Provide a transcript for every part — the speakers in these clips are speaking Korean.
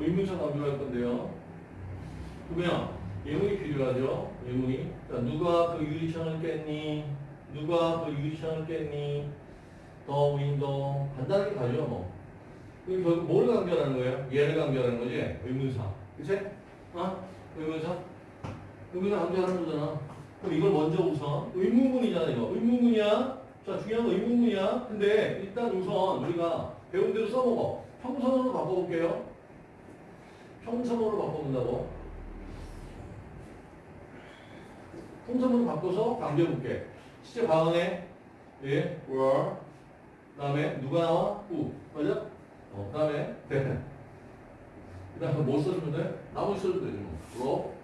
의문사 강조할 건데요. 누구야? 예문이 필요하죠. 예문이. 자, 누가 그 유리창을 깼니? 누가 그 유리창을 깼니? the window. 간단하게 가죠, 뭐. 그럼 뭘 강조하는 거예요? 얘를 강조하는 거지? 의문사. 그치? 어? 의문사? 의문사 강조하는 거잖아. 그럼 이걸 먼저 우선 의문문이잖아, 이거. 의문문이야. 자, 중요한 건 의문문이야. 근데 일단 우선 우리가 배운 대로 써먹어. 평서문으로 바꿔볼게요. 평선으로 바꿔본다고. 평선으로 바꿔서 강조해볼게. 실제 과언에 예, were 그 다음에 누가 나와? who 맞아? 어, 그 다음에 then 그 다음에 뭐 써주면 돼? 나머지 써주면 되지 뭐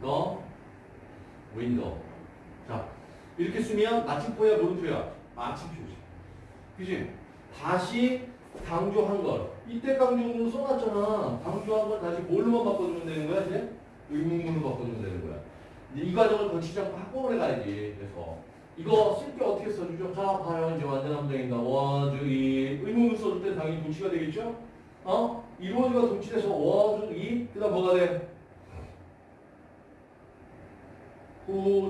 broke the window 자 이렇게 쓰면 마침표야 물음표야 마침표지 그지? 다시 강조한 걸 이때 강조문으로 써놨잖아 강조한 걸 다시 뭘로만 바꿔주면 되는 거야 이제? 의문문으로 바꿔주면 되는 거야 이 과정을 거치지 않고 한꺼번에 가야지 그래서 이거 쓸 때 어떻게 써주죠? 자, 봐요. 이제 완전 함정인가. was, 이 의문문 써줄 때 당연히 동치가 되겠죠? 어? 이 was가 동치돼서 was, 이, 그 다음 뭐가 돼?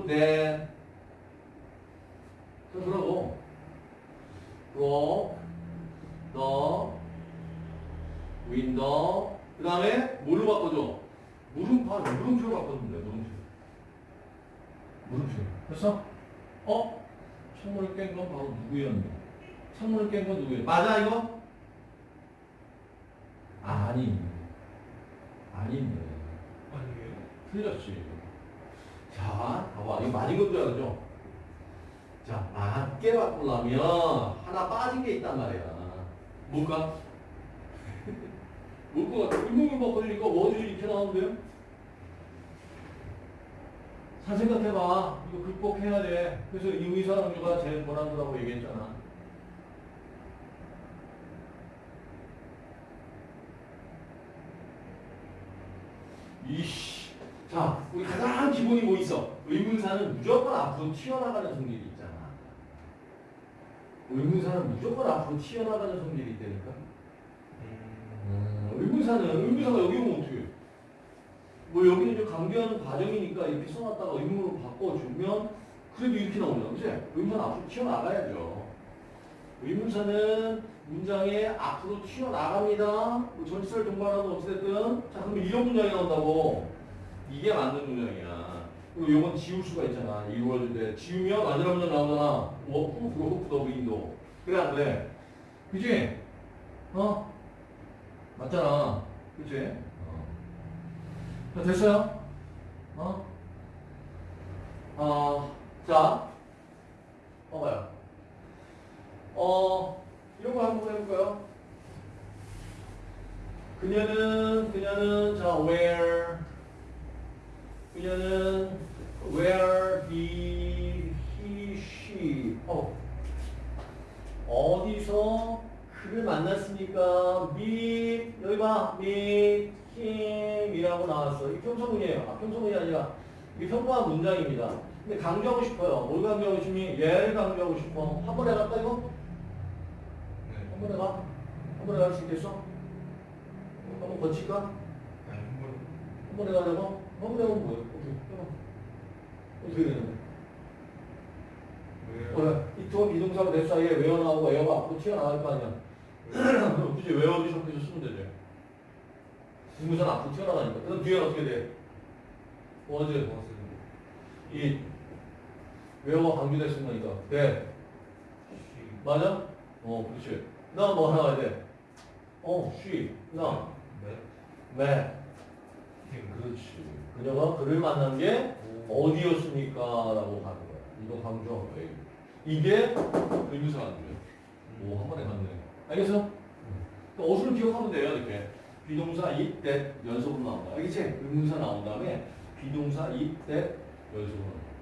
then. 자, 그러고, the window. 그 다음에 뭘로 바꿔줘? 물음표, 물음표로 바꿔주면 돼, 물음표. 물음표. 됐어? 어? 창문을 깬 건 바로 누구였냐? 창문을 깬 건 누구예요? 맞아 이거? 아니 아닌데 아니에요. 틀렸지 자 봐봐 이거 맞은 건줄 알죠? 자 맞게 바꾸려면 하나 빠진 게 있단 말이야 뭘까? 뭘것 같아? 의문을 바꾸니까 워즈이 이렇게 나오는데요? 잘 생각해봐. 이거 극복해야 돼. 그래서 이의사 강조가 제일 권한도라고 얘기했잖아. 이씨. 자, 우리 가장 기본이 뭐 있어? 의문사는 무조건 앞으로 튀어나가는 성질이. 의문사는 무조건 앞으로 튀어나가는 성질이 있다니까. 음, 의문사는 의문사가 여기 오면 어떻게 해? 뭐 여기는 이제 강조하는 과정이니까 이렇게 써놨다가 의문으로 바꿔주면 그래도 이렇게 나오잖아. 그치? 의문사는 앞으로 튀어나가야죠. 의문사는 문장에 앞으로 튀어나갑니다. 뭐 전치사를 동반하든 어찌됐든. 자, 그러면 이런 문장이 나온다고. 이게 맞는 문장이야. 그리고 요건 지울 수가 있잖아. 이루어질 때. 지우면 마지막 문장 나오잖아. Who broke the window. 그래, 안 그래? 그지? 어? 맞잖아. 그치? 어. 자, 됐어요? 어? 어, 자, 봐봐요. 어, 이런 거 한번 해볼까요? 그녀는, 그녀는, 자, where, 그녀는, where he, he, she, 어, 어디서 그를 만났으니까 meet, 여기 봐, meet him이라고 나왔어. 이 평소문이에요. 아, 평소문이 아니라 이게 평범한 문장입니다. 근데 강조하고 싶어요. 뭘 강조하고 싶니? 얘를 강조하고 싶어. 한 번에 갈까 이거? 네. 한 번에 가? 한 번에 갈 수 있겠어? 한번 거칠까? 번. 한 번에 가려고? 가면 뭐야? 어떻게, 해봐. 어떻게 되는데? 왜요? 어, 이투 비동사가 내 사이에 외어 나오고 에어가 앞으로 튀어나갈 거 아니야. 그럼 굳이 외어 비석해서 쓰면 되죠. 비동사는 앞으로 튀어나가니까. 그럼 뒤에는 어떻게 돼? 버스. 이 외어가 강조됐은 거니까. 네. 시. 맞아? 어, 그렇지. 나 뭐 하나 가야 돼? 어, she. 나. 네. 매. 팀. 그렇지. 그녀가 그를 만난 게 어디였습니까? 라고 하는 거야. 이거 강조한 거예요. 이게 의문사 강조예요. 오, 한 번에 갔네. 알겠어? 그러니까 어순을 기억하면 돼요, 이렇게. 비동사 이때 연속으로 나온다. 알겠지? 의문사 나온 다음에 비동사 이때 연속으로 나온다.